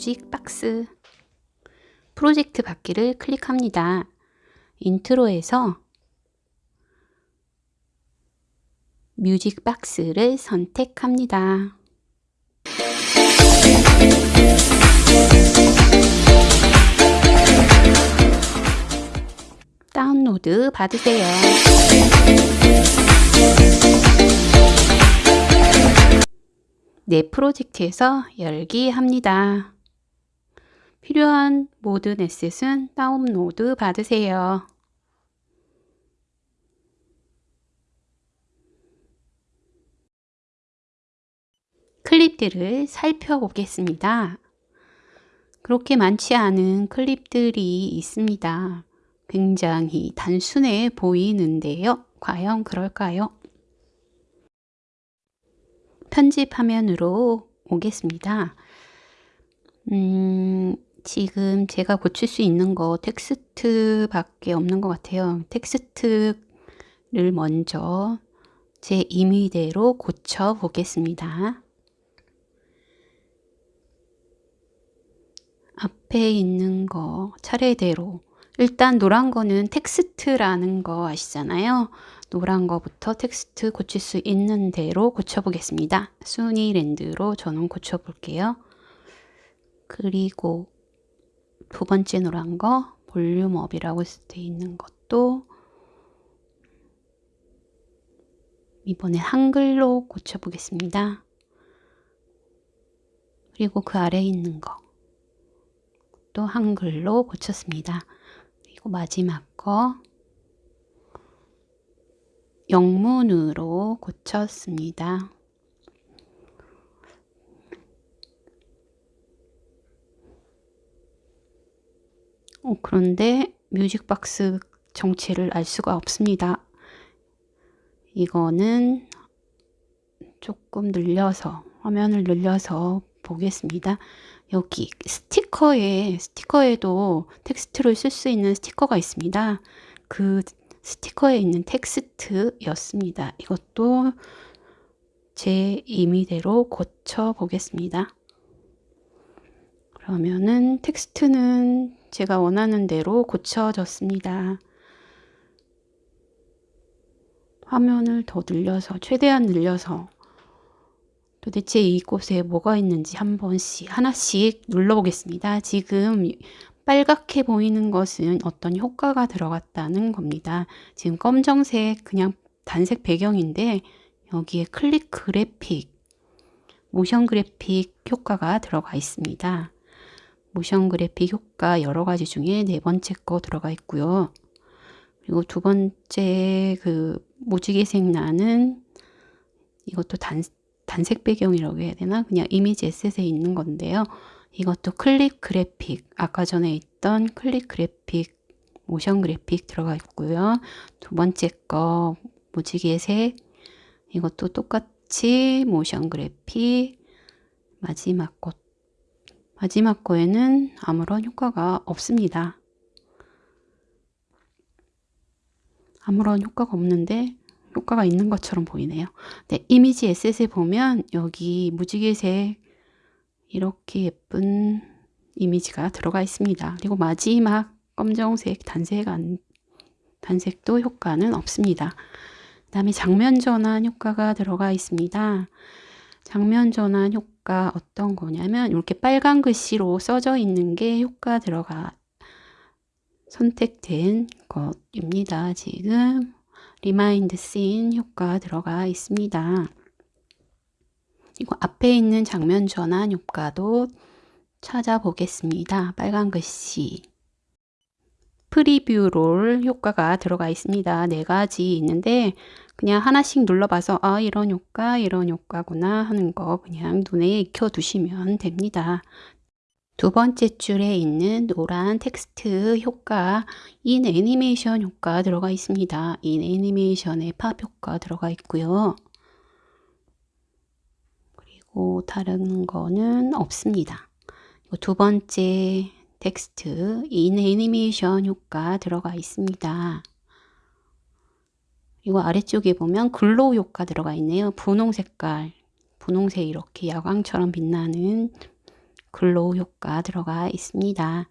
뮤직 박스 프로젝트 받기를 클릭합니다. 인트로에서 뮤직 박스를 선택합니다. 다운로드 받으세요. 내 프로젝트에서 열기 합니다. 필요한 모든 에셋은 다운로드 받으세요. 클립들을 살펴보겠습니다. 그렇게 많지 않은 클립들이 있습니다. 굉장히 단순해 보이는데요. 과연 그럴까요? 편집 화면으로 오겠습니다. 음, 지금 제가 고칠 수 있는 거 텍스트 밖에 없는 것 같아요. 텍스트를 먼저 제 임의대로 고쳐 보겠습니다. 앞에 있는 거 차례대로 일단 노란 거는 텍스트라는 거 아시잖아요. 노란 거부터 텍스트 고칠 수 있는 대로 고쳐보겠습니다. 순위랜드로 저는 고쳐볼게요. 그리고 두 번째 노란 거 볼륨업이라고 되어 있는 것도 이번에 한글로 고쳐보겠습니다. 그리고 그 아래에 있는 거 또 한글로 고쳤습니다. 그리고 마지막 거 영문으로 고쳤습니다. 어, 그런데 뮤직박스 정체를 알 수가 없습니다. 이거는 조금 늘려서 화면을 늘려서 보겠습니다. 여기 스티커에 스티커에도 텍스트를 쓸 수 있는 스티커가 있습니다. 그 스티커에 있는 텍스트였습니다. 이것도 제 임의대로 고쳐 보겠습니다. 그러면은 텍스트는 제가 원하는 대로 고쳐졌습니다. 화면을 더 늘려서 최대한 늘려서 도대체 이곳에 뭐가 있는지 한 번씩 하나씩 눌러보겠습니다. 지금 빨갛게 보이는 것은 어떤 효과가 들어갔다는 겁니다. 지금 검정색 그냥 단색 배경인데 여기에 클릭 그래픽, 모션 그래픽 효과가 들어가 있습니다. 모션 그래픽 효과 여러 가지 중에 네 번째 거 들어가 있고요. 그리고 두 번째 그 무지개색 나는 이것도 단, 단색 배경이라고 해야 되나? 그냥 이미지 에셋에 있는 건데요. 이것도 클릭 그래픽, 아까 전에 있던 클릭 그래픽, 모션 그래픽 들어가 있고요. 두 번째 거 무지개색, 이것도 똑같이 모션 그래픽, 마지막 것, 마지막 거에는 아무런 효과가 없습니다. 아무런 효과가 없는데 효과가 있는 것처럼 보이네요. 네, 이미지 에셋에 보면 여기 무지개색 이렇게 예쁜 이미지가 들어가 있습니다. 그리고 마지막 검정색 단색 안, 단색도 효과는 없습니다. 그 다음에 장면 전환 효과가 들어가 있습니다. 장면 전환 효과 어떤 거냐면 이렇게 빨간 글씨로 써져 있는 게 효과 들어가 선택된 것입니다. 지금 remind scene 효과 들어가 있습니다. 그리고 앞에 있는 장면 전환 효과도 찾아보겠습니다. 빨간 글씨 preview roll 효과가 들어가 있습니다. 네 가지 있는데 그냥 하나씩 눌러봐서 아 이런 효과 이런 효과구나 하는 거 그냥 눈에 익혀 두시면 됩니다. 두 번째 줄에 있는 노란 텍스트 효과 in 애니메이션 효과 들어가 있습니다. in 애니메이션의 팝 효과 들어가 있고요. 그리고 다른 거는 없습니다. 두 번째 텍스트 in 애니메이션 효과 들어가 있습니다. 그리고 아래쪽에 보면 glow 효과 들어가 있네요. 분홍 색깔, 분홍색 이렇게 야광처럼 빛나는 glow 효과 들어가 있습니다.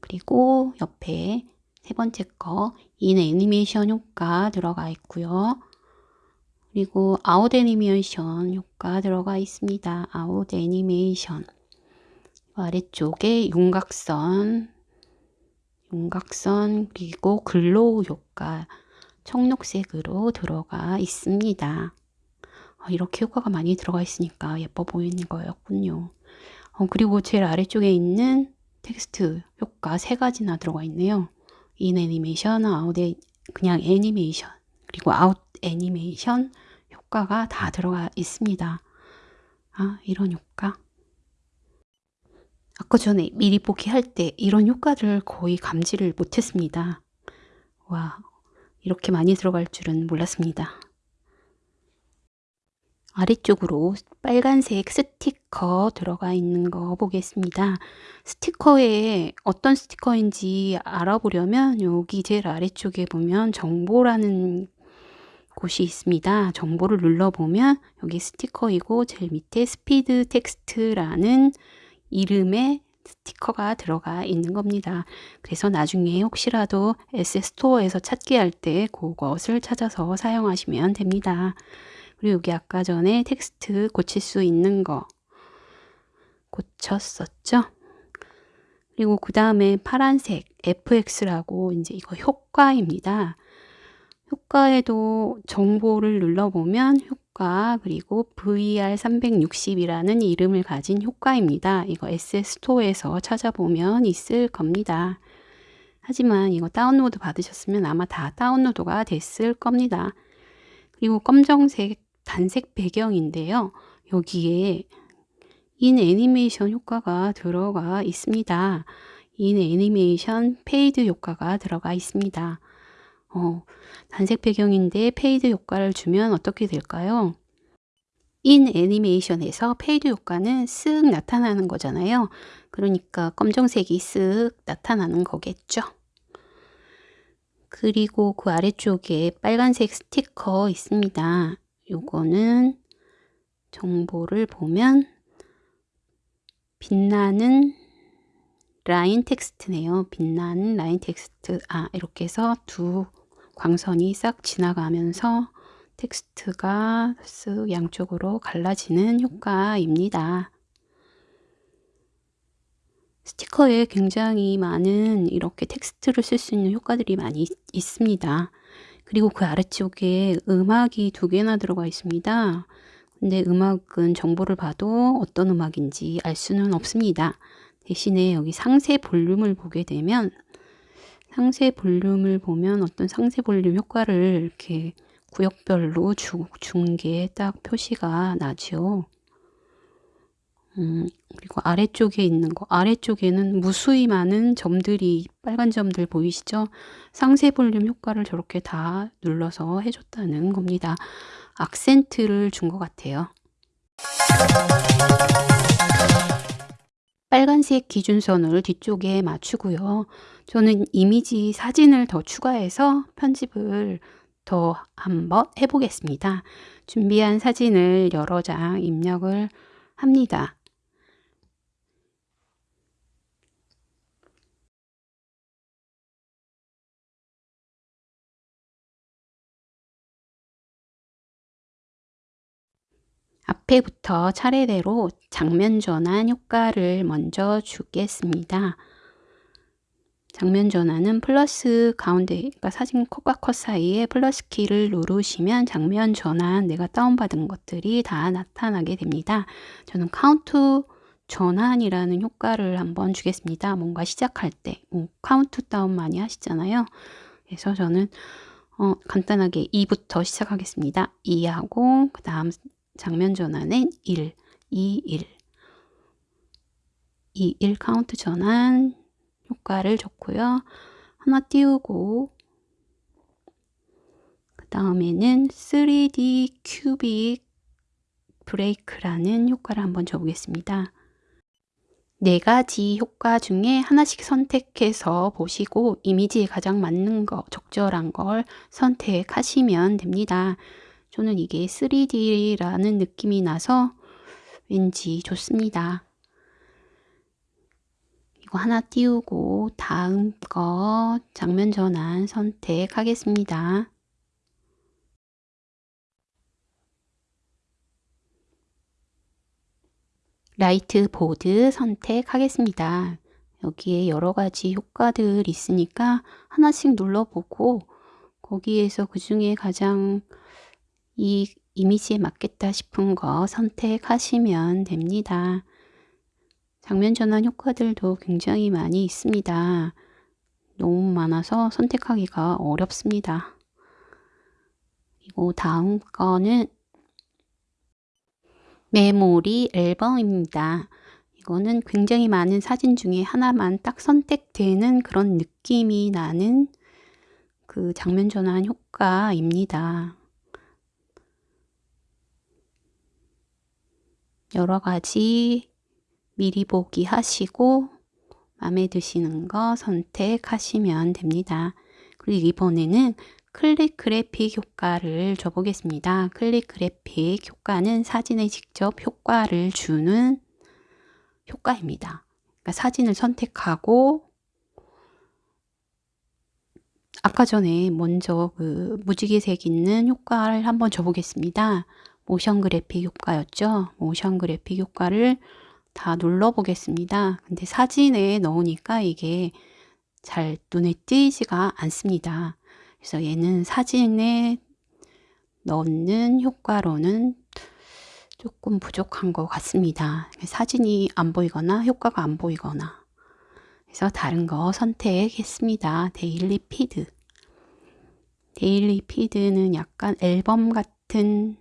그리고 옆에 세 번째 거, in 애니메이션 효과 들어가 있고요. 그리고 아웃 애니메이션 효과 들어가 있습니다. 아웃 애니메이션. 아래쪽에 윤곽선, 윤곽선 그리고 glow 효과 청록색으로 들어가 있습니다. 어, 이렇게 효과가 많이 들어가 있으니까 예뻐 보이는 거였군요. 어, 그리고 제일 아래쪽에 있는 텍스트 효과 세 가지나 들어가 있네요. in 애니메이션, 아웃 애, 그냥 애니메이션, 그리고 아웃 애니메이션 효과가 다 들어가 있습니다. 아, 이런 효과. 아까 전에 미리 보기 할 때 이런 효과를 거의 감지를 못했습니다. 와, 이렇게 많이 들어갈 줄은 몰랐습니다. 아래쪽으로 빨간색 스티커 들어가 있는 거 보겠습니다. 스티커에 어떤 스티커인지 알아보려면 여기 제일 아래쪽에 보면 정보라는 곳이 있습니다. 정보를 눌러보면 여기 스티커이고 제일 밑에 스피드 텍스트라는 이름의 스티커가 들어가 있는 겁니다. 그래서 나중에 혹시라도 S스토어에서 찾기 할 때 그것을 찾아서 사용하시면 됩니다. 그리고 여기 아까 전에 텍스트 고칠 수 있는 거 고쳤었죠? 그리고 그 다음에 파란색 FX라고 이제 이거 효과입니다. 효과에도 정보를 눌러보면 효과 그리고 VR360이라는 이름을 가진 효과입니다. 이거 SS토어에서 찾아보면 있을 겁니다. 하지만 이거 다운로드 받으셨으면 아마 다 다운로드가 됐을 겁니다. 그리고 검정색 단색 배경인데요. 여기에 in 애니메이션 효과가 들어가 있습니다. in 애니메이션 fade 효과가 들어가 있습니다. 어, 단색 배경인데 fade 효과를 주면 어떻게 될까요? in 애니메이션에서 fade 효과는 쓱 나타나는 거잖아요. 그러니까 검정색이 쓱 나타나는 거겠죠. 그리고 그 아래쪽에 빨간색 스티커 있습니다. 요거는 정보를 보면 빛나는 라인 텍스트네요. 빛나는 라인 텍스트. 아, 이렇게 해서 두 광선이 싹 지나가면서 텍스트가 쓱 양쪽으로 갈라지는 효과입니다. 스티커에 굉장히 많은 이렇게 텍스트를 쓸 수 있는 효과들이 많이 있습니다. 그리고 그 아래쪽에 음악이 두 개나 들어가 있습니다. 근데 음악은 정보를 봐도 어떤 음악인지 알 수는 없습니다. 대신에 여기 상세 볼륨을 보게 되면 상세 볼륨을 보면 어떤 상세 볼륨 효과를 이렇게 구역별로 준게딱 표시가 나죠. 음, 그리고 아래쪽에 있는 거 아래쪽에는 무수히 많은 점들이 빨간 점들 보이시죠? 상세 볼륨 효과를 저렇게 다 눌러서 해줬다는 겁니다. 악센트를 준 것 같아요. 빨간색 기준선을 뒤쪽에 맞추고요. 저는 이미지 사진을 더 추가해서 편집을 더 한번 해보겠습니다. 준비한 사진을 여러 장 입력을 합니다. 앞에부터 차례대로 장면 전환 효과를 먼저 주겠습니다. 장면 전환은 플러스 가운데 그러니까 사진 컷과 컷 사이에 플러스 키를 누르시면 장면 전환 내가 다운받은 것들이 다 나타나게 됩니다. 저는 카운트 전환이라는 효과를 한번 주겠습니다. 뭔가 시작할 때 뭐 카운트 다운 많이 하시잖아요. 그래서 저는 어, 간단하게 2부터 시작하겠습니다. 2하고 그 다음 장면 전환은 1, 2, 1. 2, 1 카운트 전환 효과를 줬고요. 하나 띄우고 그 다음에는 3D 큐빅 브레이크라는 효과를 한번 줘보겠습니다. 네 가지 효과 중에 하나씩 선택해서 보시고 이미지에 가장 맞는 거, 적절한 걸 선택하시면 됩니다. 저는 이게 3D라는 느낌이 나서 왠지 좋습니다. 이거 하나 띄우고 다음 거 장면 전환 선택하겠습니다. Light Board 선택하겠습니다. 여기에 여러 가지 효과들 있으니까 하나씩 눌러보고 거기에서 그 중에 가장 이 이미지에 맞겠다 싶은 거 선택하시면 됩니다. 장면 전환 효과들도 굉장히 많이 있습니다. 너무 많아서 선택하기가 어렵습니다. 그리고 다음 거는 메모리 앨범입니다. 이거는 굉장히 많은 사진 중에 하나만 딱 선택되는 그런 느낌이 나는 그 장면 전환 효과입니다. 여러 가지 미리 보기 하시고 마음에 드시는 거 선택하시면 됩니다. 그리고 이번에는 클릭 그래픽 효과를 줘보겠습니다. 클릭 그래픽 효과는 사진에 직접 효과를 주는 효과입니다. 그러니까 사진을 선택하고 아까 전에 먼저 그 무지개색 있는 효과를 한번 줘보겠습니다. 모션 그래픽 효과였죠. 모션 그래픽 효과를 다 눌러 보겠습니다. 근데 사진에 넣으니까 이게 잘 눈에 띄지가 않습니다. 그래서 얘는 사진에 넣는 효과로는 조금 부족한 것 같습니다. 사진이 안 보이거나 효과가 안 보이거나 그래서 다른 거 선택했습니다. Daily Feed Daily Feed는 약간 앨범 같은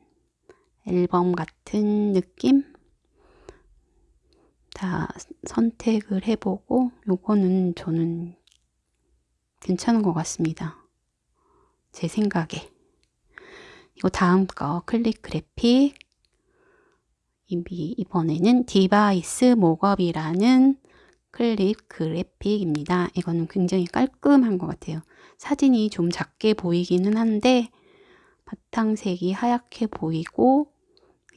앨범 같은 느낌 다 선택을 해보고 요거는 저는 괜찮은 것 같습니다. 제 생각에 이거 다음 거 클립 그래픽 이번에는 device mockup이라는 클립 그래픽입니다. 이거는 굉장히 깔끔한 것 같아요. 사진이 좀 작게 보이기는 한데 바탕색이 하얗게 보이고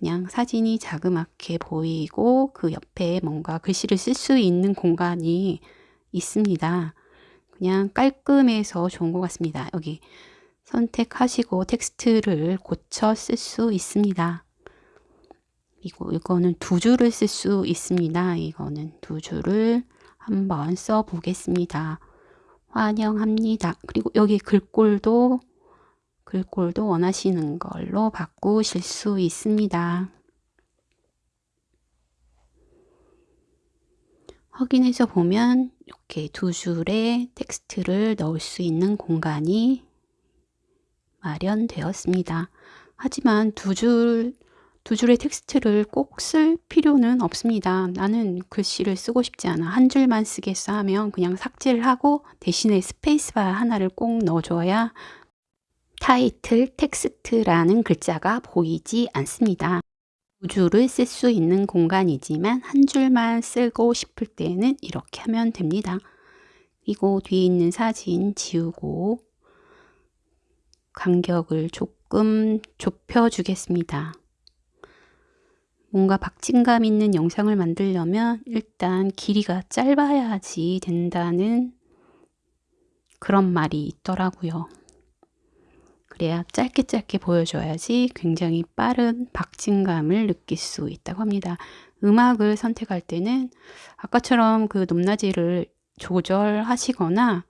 그냥 사진이 자그맣게 보이고 그 옆에 뭔가 글씨를 쓸 수 있는 공간이 있습니다. 그냥 깔끔해서 좋은 것 같습니다. 여기 선택하시고 텍스트를 고쳐 쓸 수 있습니다. 그리고 이거는 두 줄을 쓸 수 있습니다. 이거는 두 줄을 한번 써 보겠습니다. 환영합니다. 그리고 여기 글꼴도 글꼴도 원하시는 걸로 바꾸실 수 있습니다. 확인해서 보면 이렇게 두 줄의 텍스트를 넣을 수 있는 공간이 마련되었습니다. 하지만 두 줄, 두 줄의 텍스트를 꼭 쓸 필요는 없습니다. 나는 글씨를 쓰고 싶지 않아. 한 줄만 쓰겠어 하면 그냥 삭제를 하고 대신에 스페이스바 하나를 꼭 넣어줘야 타이틀 텍스트라는 글자가 보이지 않습니다. 두 줄을 쓸 수 있는 공간이지만 한 줄만 쓰고 싶을 때는 이렇게 하면 됩니다. 그리고 뒤에 있는 사진 지우고 간격을 조금 좁혀 주겠습니다. 뭔가 박진감 있는 영상을 만들려면 일단 길이가 짧아야지 된다는 그런 말이 있더라고요. 그래야 짧게 짧게 보여줘야지 굉장히 빠른 박진감을 느낄 수 있다고 합니다. 음악을 선택할 때는 아까처럼 그 높낮이를 조절하시거나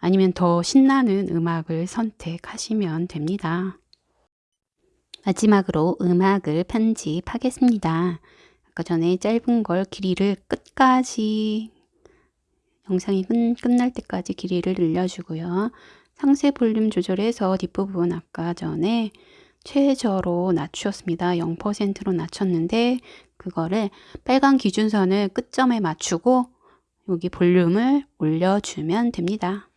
아니면 더 신나는 음악을 선택하시면 됩니다. 마지막으로 음악을 편집하겠습니다. 아까 전에 짧은 걸 길이를 끝까지 영상이 끝, 날 때까지 길이를 늘려주고요. 상세 볼륨 조절해서 뒷부분 아까 전에 최저로 낮추었습니다. 0%로 낮췄는데 그거를 빨간 기준선을 끝점에 맞추고 여기 볼륨을 올려주면 됩니다.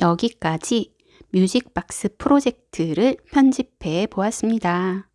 여기까지 뮤직박스 프로젝트를 편집해 보았습니다.